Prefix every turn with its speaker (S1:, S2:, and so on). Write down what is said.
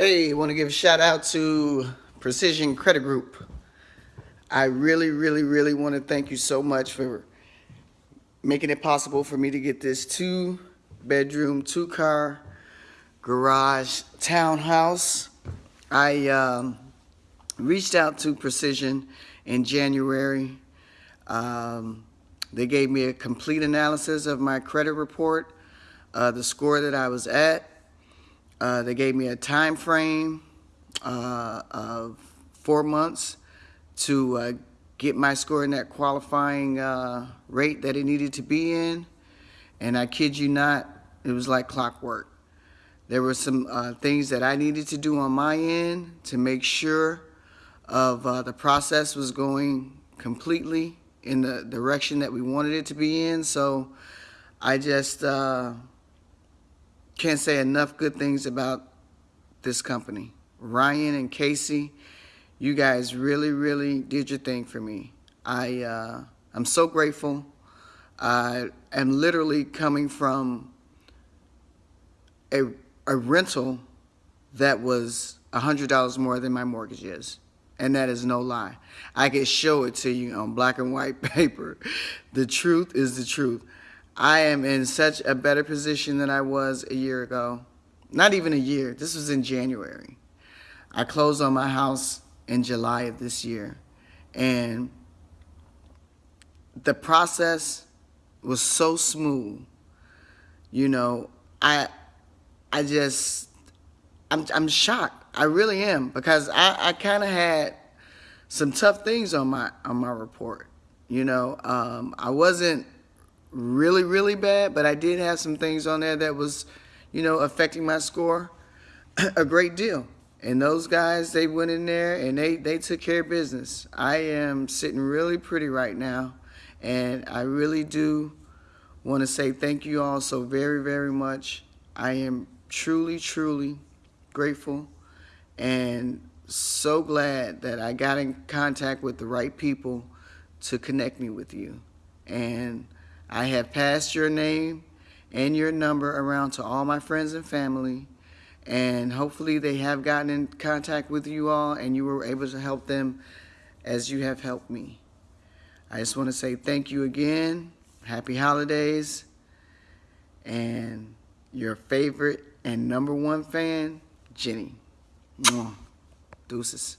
S1: Hey, I want to give a shout out to Precision Credit Group. I really, really, really want to thank you so much for making it possible for me to get this two bedroom, two car garage townhouse. I um, reached out to Precision in January. Um, they gave me a complete analysis of my credit report, uh, the score that I was at. Uh, they gave me a time frame uh, of four months to uh, get my score in that qualifying uh, rate that it needed to be in. And I kid you not, it was like clockwork. There were some uh, things that I needed to do on my end to make sure of uh, the process was going completely in the direction that we wanted it to be in. So I just can't say enough good things about this company. Ryan and Casey, you guys really, really did your thing for me. I, uh, I'm so grateful. I am literally coming from a, a rental that was $100 more than my mortgage is. And that is no lie. I can show it to you on black and white paper. The truth is the truth. I am in such a better position than I was a year ago. Not even a year. This was in January. I closed on my house in July of this year. And the process was so smooth. You know, I I just I'm I'm shocked. I really am because I, I kind of had some tough things on my on my report. You know, um, I wasn't really, really bad, but I did have some things on there that was, you know, affecting my score a great deal. And those guys, they went in there and they, they took care of business. I am sitting really pretty right now. And I really do want to say thank you all so very, very much. I am truly, truly grateful and so glad that I got in contact with the right people to connect me with you. And I have passed your name and your number around to all my friends and family and hopefully they have gotten in contact with you all and you were able to help them as you have helped me. I just want to say thank you again. Happy holidays. And your favorite and number one fan, Jenny. Deuces.